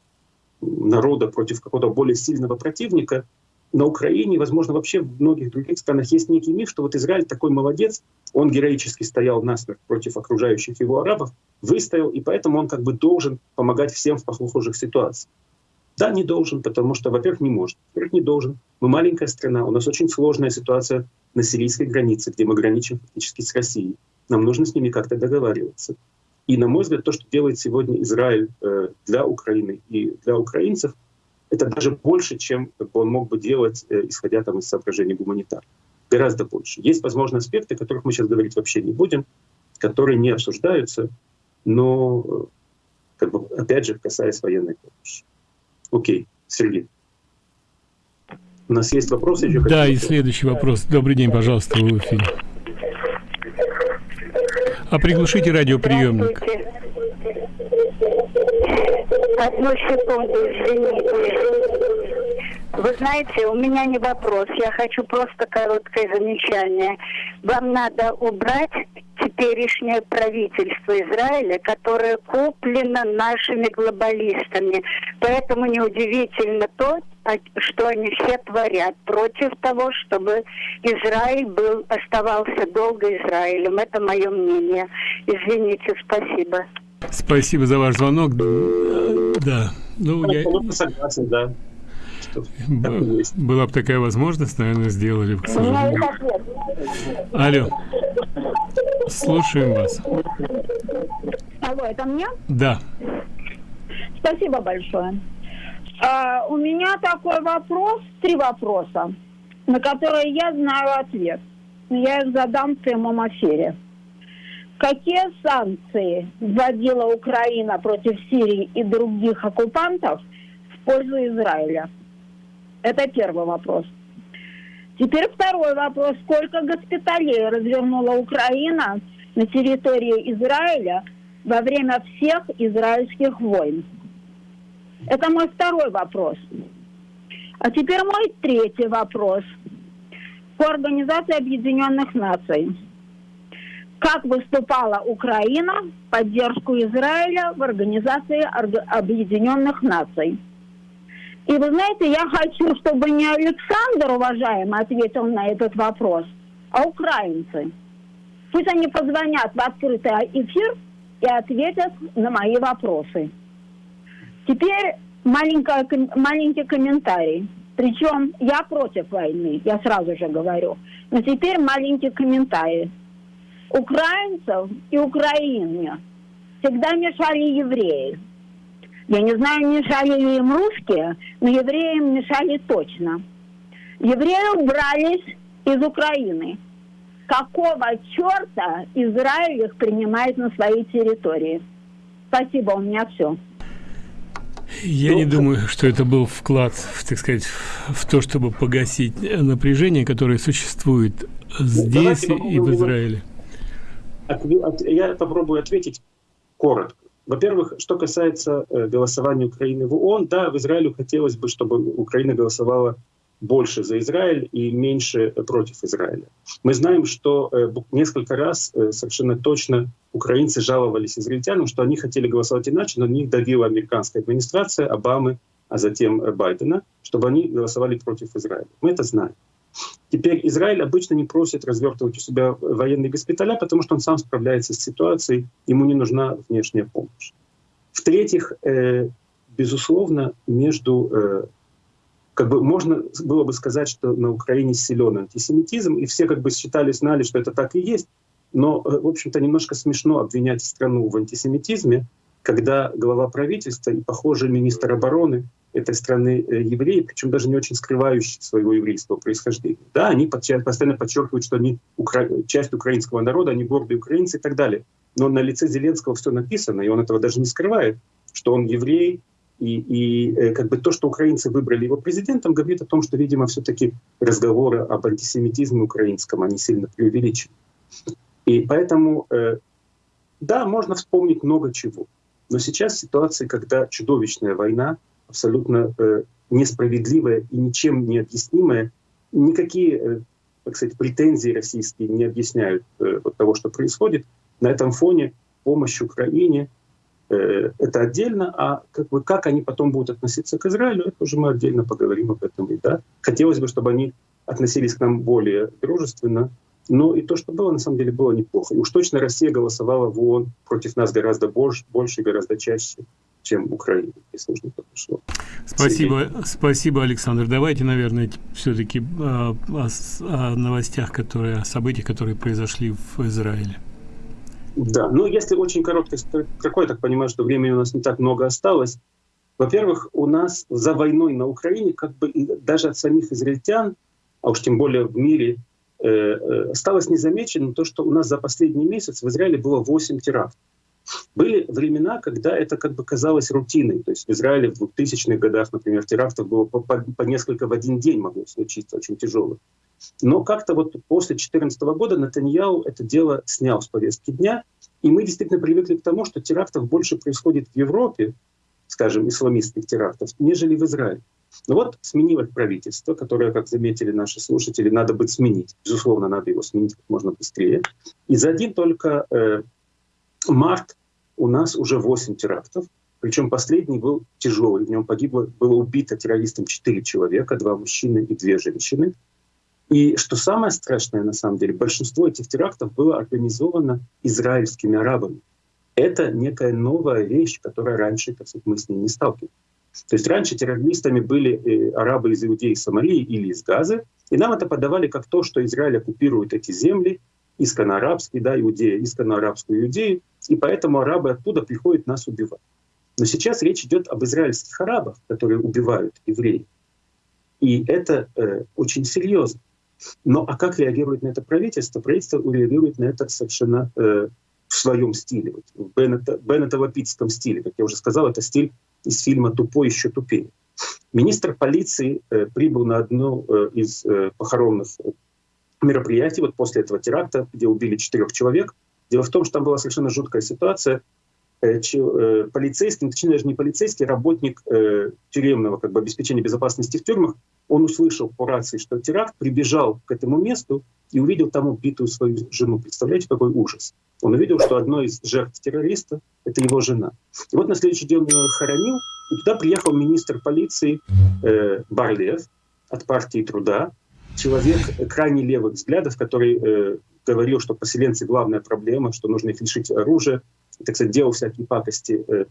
народа против какого-то более сильного противника, на Украине, возможно, вообще в многих других странах есть некий миф, что вот Израиль такой молодец, он героически стоял насмерть против окружающих его арабов, выстоял, и поэтому он как бы должен помогать всем в похожих ситуациях. Да, не должен, потому что, во-первых, не может. Во-первых, не должен. Мы маленькая страна, у нас очень сложная ситуация на сирийской границе, где мы граничим фактически с Россией. Нам нужно с ними как-то договариваться. И, на мой взгляд, то, что делает сегодня Израиль э, для Украины и для украинцев, это даже больше, чем он мог бы делать, э, исходя там, из соображений гуманитарных. Гораздо больше. Есть, возможно, аспекты, о которых мы сейчас говорить вообще не будем, которые не обсуждаются, но, э, как бы, опять же, касаясь военной помощи. Окей, Сергей. У нас есть вопросы еще? Да, и следующий вопрос. Добрый день, пожалуйста, в эфире. А приглушите радиоприемник. Одну секунду, извините. Вы знаете, у меня не вопрос, я хочу просто короткое замечание. Вам надо убрать теперешнее правительство Израиля, которое куплено нашими глобалистами. Поэтому неудивительно то, что они все творят против того, чтобы Израиль был, оставался долго Израилем. Это мое мнение. Извините, спасибо. Спасибо за ваш звонок. Да. Ну, я... Согласен, да. Была бы такая возможность, наверное, сделали бы, к сожалению. Алло. Слушаем вас. Алло, это мне? Да. Спасибо большое. А, у меня такой вопрос, три вопроса, на которые я знаю ответ. Я их задам в прямом эфире. Какие санкции вводила Украина против Сирии и других оккупантов в пользу Израиля? Это первый вопрос. Теперь второй вопрос. Сколько госпиталей развернула Украина на территории Израиля во время всех израильских войн? Это мой второй вопрос. А теперь мой третий вопрос. По Организации Объединенных Наций. Как выступала Украина в поддержку Израиля в Организации Объединенных Наций? И вы знаете, я хочу, чтобы не Александр, уважаемый, ответил на этот вопрос, а украинцы. Пусть они позвонят в открытый эфир и ответят на мои вопросы. Теперь маленький комментарий. Причем я против войны, я сразу же говорю. Но теперь маленький комментарий. Украинцев и Украине всегда мешали евреи. Я не знаю, мешали ли им русские, но евреям мешали точно. Евреи убрались из Украины. Какого черта Израиль их принимает на своей территории? Спасибо, у меня все. Я не думаю, что это был вклад, так сказать, в то, чтобы погасить напряжение, которое существует здесь и в Израиле. Я попробую ответить коротко. Во-первых, что касается э, голосования Украины в ООН, да, в Израиле хотелось бы, чтобы Украина голосовала больше за Израиль и меньше против Израиля. Мы знаем, что э, несколько раз э, совершенно точно украинцы жаловались израильтянам, что они хотели голосовать иначе, но на них давила американская администрация, Обамы, а затем Байдена, чтобы они голосовали против Израиля. Мы это знаем. Теперь Израиль обычно не просит развертывать у себя военные госпиталя, потому что он сам справляется с ситуацией, ему не нужна внешняя помощь. В-третьих, э, безусловно, между как бы можно было бы сказать, что на Украине силен антисемитизм, и все как бы считали, знали, что это так и есть. Но, э, в общем-то, немножко смешно обвинять страну в антисемитизме, когда глава правительства и, похоже, министр обороны этой страны э, евреи, причем даже не очень скрывающие своего еврейского происхождения. Да, они постоянно подчеркивают, что они укра... часть украинского народа, они гордые украинцы и так далее. Но на лице Зеленского все написано, и он этого даже не скрывает, что он еврей, и, и э, как бы то, что украинцы выбрали его президентом, говорит о том, что, видимо, все-таки разговоры об антисемитизме украинском, они сильно преувеличены. И поэтому, э, да, можно вспомнить много чего. Но сейчас ситуация, когда чудовищная война, абсолютно э, несправедливая и ничем не объяснимая, никакие, так сказать, претензии российские не объясняют вот того, что происходит. На этом фоне помощь Украине — это отдельно, а как, бы, как они потом будут относиться к Израилю, это уже мы отдельно поговорим об этом. И, да, хотелось бы, чтобы они относились к нам более дружественно, но и то, что было, на самом деле, было неплохо. И уж точно Россия голосовала в ООН против нас гораздо больше, больше гораздо чаще, чем Украина, если уж не пошло. Спасибо, спасибо, Александр. Давайте, наверное, все-таки о, о, о новостях, которые, о событиях, которые произошли в Израиле. Да, ну если очень короткий, какой, так понимаю, что времени у нас не так много осталось. Во-первых, у нас за войной на Украине, как бы даже от самих израильтян, а уж тем более в мире, э, э, осталось незамеченным то, что у нас за последний месяц в Израиле было 8 терактов. Были времена, когда это как бы казалось рутиной. То есть в Израиле в 2000-х годах, например, терактов было по, по, по несколько в один день могло случиться, очень тяжелых. Но как-то вот после 2014 года Натаньяу это дело снял с повестки дня, и мы действительно привыкли к тому, что терактов больше происходит в Европе, скажем, исламистских терактов, нежели в Израиле. Но вот сменилось правительство, которое, как заметили наши слушатели, надо быть сменить. Безусловно, надо его сменить как можно быстрее. И за один только э, март у нас уже 8 терактов. Причем последний был тяжелый. В нем погибло, было убито террористом 4 человека, 2 мужчины и 2 женщины. И что самое страшное, на самом деле, большинство этих терактов было организовано израильскими арабами. Это некая новая вещь, которая раньше, так сказать, мы с ней не сталкивались. То есть раньше террористами были э, арабы из Иудеи, Самарии или из Газы, и нам это подавали как то, что Израиль оккупирует эти земли, исконно-арабские, да, Иудея, исконно-арабскую Иудею, и поэтому арабы оттуда приходят нас убивать. Но сейчас речь идет об израильских арабах, которые убивают евреев. И это э, очень серьезно. Но а как реагирует на это правительство? Правительство реагирует на это совершенно э, в своем стиле, вот, в Беннета, Беннетово-питском стиле. Как я уже сказал, это стиль из фильма «Тупой еще тупее». Министр полиции э, прибыл на одно э, из э, похоронных мероприятий вот после этого теракта, где убили четырех человек. Дело в том, что там была совершенно жуткая ситуация. Э, э, полицейский, точнее даже не полицейский, работник э, тюремного как бы, обеспечения безопасности в тюрьмах, он услышал по рации, что теракт, прибежал к этому месту и увидел там убитую свою жену. Представляете, какой ужас? Он увидел, что одной из жертв террориста — это его жена. И вот на следующий день он ее хоронил, и туда приехал министр полиции э, Барлев от партии труда, человек крайне левых взглядов, который э, говорил, что поселенцы — главная проблема, что нужно их лишить оружия, так сказать, делал всякие пакости э,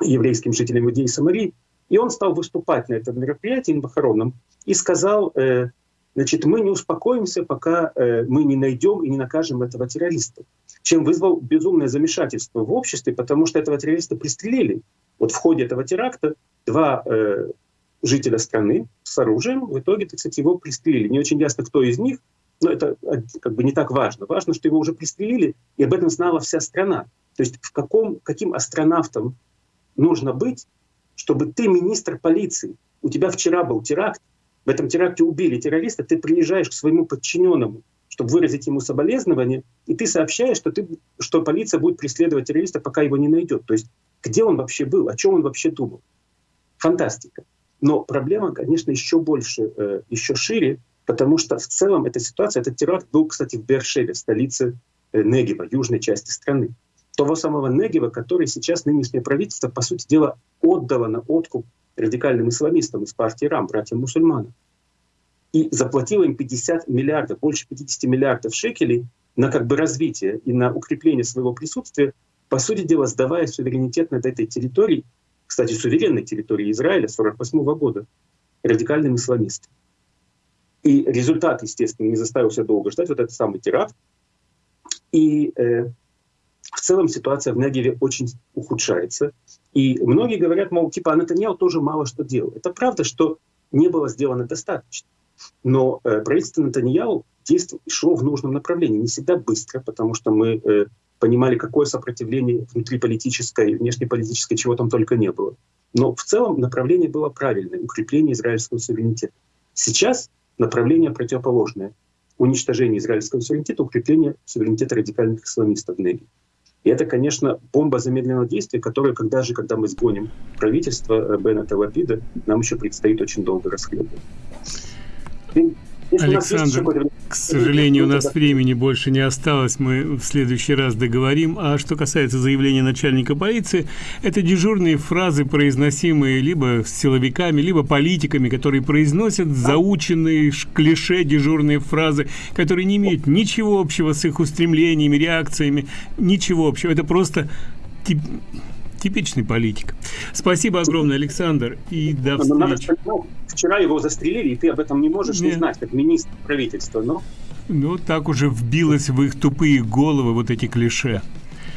еврейским жителям Иудеи и Самарии. И он стал выступать на этом мероприятии на похоронном и сказал, э, значит, мы не успокоимся, пока э, мы не найдем и не накажем этого террориста. Чем вызвал безумное замешательство в обществе, потому что этого террориста пристрелили. Вот в ходе этого теракта два жителя страны с оружием, в итоге, так сказать, его пристрелили. Не очень ясно, кто из них, но это как бы не так важно. Важно, что его уже пристрелили, и об этом знала вся страна. То есть в каком, каким астронавтом нужно быть, чтобы ты министр полиции, у тебя вчера был теракт, в этом теракте убили террориста, ты приезжаешь к своему подчиненному, чтобы выразить ему соболезнование, и ты сообщаешь, что, ты, что полиция будет преследовать террориста, пока его не найдет. То есть где он вообще был, о чем он вообще думал. Фантастика. Но проблема, конечно, еще больше, э, еще шире, потому что в целом эта ситуация, этот теракт был, кстати, в Бершеве, столице э, Негева, южной части страны. Того самого Негева, который сейчас нынешнее правительство, по сути дела, отдало на откуп радикальным исламистам из партии РАМ, братьям-мусульманам. И заплатило им 50 миллиардов, больше 50 миллиардов шекелей на как бы развитие и на укрепление своего присутствия, по сути дела, сдавая суверенитет над этой территорией, кстати, суверенной территории Израиля с 1948 года, радикальным исламистам. И результат, естественно, не заставил себя долго ждать, вот этот самый теракт. И э, в целом ситуация в Негеве очень ухудшается. И многие говорят, мол, типа, а Натаньяу тоже мало что делал. Это правда, что не было сделано достаточно. Но э, правительство Натаньяу действовало, шло в нужном направлении. Не всегда быстро, потому что мы э, понимали, какое сопротивление внутриполитическое, внешнеполитическое, чего там только не было. Но в целом направление было правильное — укрепление израильского суверенитета. Сейчас направление противоположное — уничтожение израильского суверенитета, укрепление суверенитета радикальных исламистов в Неге. И это, конечно, бомба замедленного действия, которая, когда же, когда мы сгоним правительство э, Беннета Лапида, нам еще предстоит очень долго расследовать. Александр, к сожалению, у нас времени больше не осталось, мы в следующий раз договорим. А что касается заявления начальника полиции, это дежурные фразы, произносимые либо силовиками, либо политиками, которые произносят заученные клише дежурные фразы, которые не имеют ничего общего с их устремлениями, реакциями, ничего общего. Это просто типичный политик. Спасибо огромное, Александр, и до встречи. Вчера его застрелили, и ты об этом не можешь Нет. не знать, как министр правительства, но... Ну, так уже вбилось в их тупые головы вот эти клише.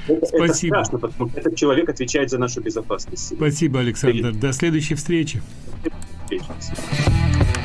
Это, Спасибо. Это страшно, потому что этот человек отвечает за нашу безопасность. Спасибо, Александр. Привет. До следующей встречи. До следующей встречи.